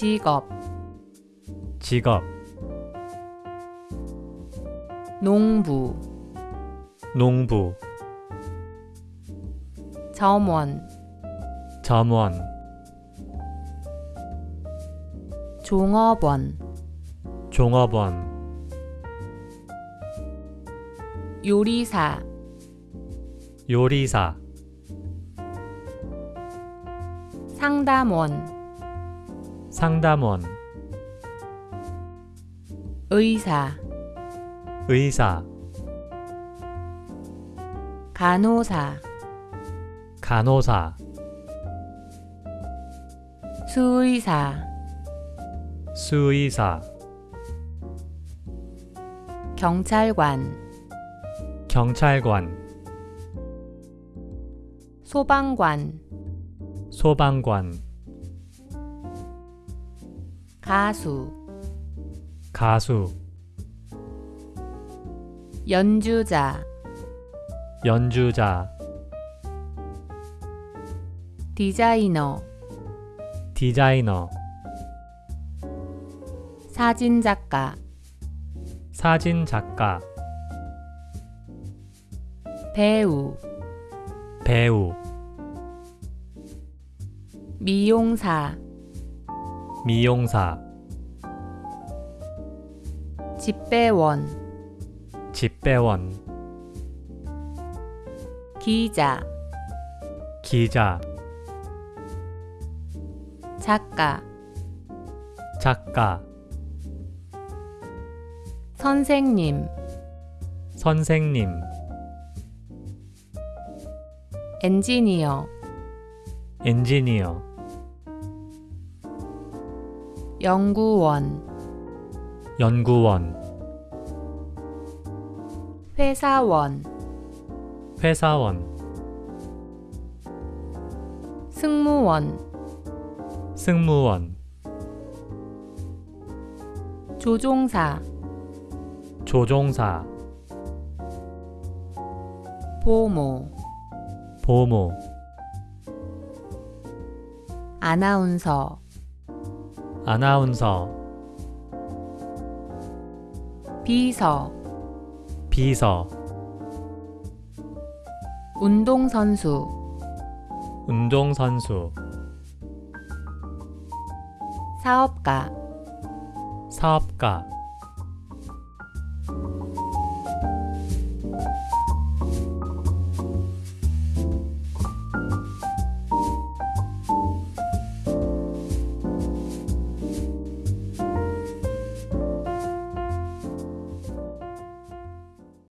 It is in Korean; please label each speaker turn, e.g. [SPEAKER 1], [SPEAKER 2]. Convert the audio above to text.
[SPEAKER 1] 직업,
[SPEAKER 2] 직업,
[SPEAKER 1] 농부,
[SPEAKER 2] 농부,
[SPEAKER 1] 점원,
[SPEAKER 2] 점원,
[SPEAKER 1] 종업원,
[SPEAKER 2] 종업원,
[SPEAKER 1] 요리사,
[SPEAKER 2] 요리사,
[SPEAKER 1] 상담원,
[SPEAKER 2] 상담원,
[SPEAKER 1] 의사,
[SPEAKER 2] 의사,
[SPEAKER 1] 간호사,
[SPEAKER 2] 간호사,
[SPEAKER 1] 수의사,
[SPEAKER 2] 수의사,
[SPEAKER 1] 경찰관,
[SPEAKER 2] 경찰관,
[SPEAKER 1] 소방관,
[SPEAKER 2] 소방관,
[SPEAKER 1] 가수,
[SPEAKER 2] 가수,
[SPEAKER 1] 연주자,
[SPEAKER 2] 연주자,
[SPEAKER 1] 디자이너,
[SPEAKER 2] 디자이너,
[SPEAKER 1] 사진작가,
[SPEAKER 2] 사진작가,
[SPEAKER 1] 배우,
[SPEAKER 2] 배우,
[SPEAKER 1] 미용사,
[SPEAKER 2] 미용사,
[SPEAKER 1] 집배원,
[SPEAKER 2] 집배원,
[SPEAKER 1] 기자,
[SPEAKER 2] 기자,
[SPEAKER 1] 작가,
[SPEAKER 2] 작가,
[SPEAKER 1] 선생님,
[SPEAKER 2] 선생님,
[SPEAKER 1] 엔지니어,
[SPEAKER 2] 엔지니어,
[SPEAKER 1] 연구원,
[SPEAKER 2] 연구원,
[SPEAKER 1] 회사원,
[SPEAKER 2] 회사원,
[SPEAKER 1] 승무원,
[SPEAKER 2] 승무원,
[SPEAKER 1] 조종사,
[SPEAKER 2] 조종사,
[SPEAKER 1] 보모,
[SPEAKER 2] 보모,
[SPEAKER 1] 아나운서,
[SPEAKER 2] 아나운서.
[SPEAKER 1] 비서.
[SPEAKER 2] 비서.
[SPEAKER 1] 운동선수.
[SPEAKER 2] 운동선수.
[SPEAKER 1] 사업가.
[SPEAKER 2] 사업가.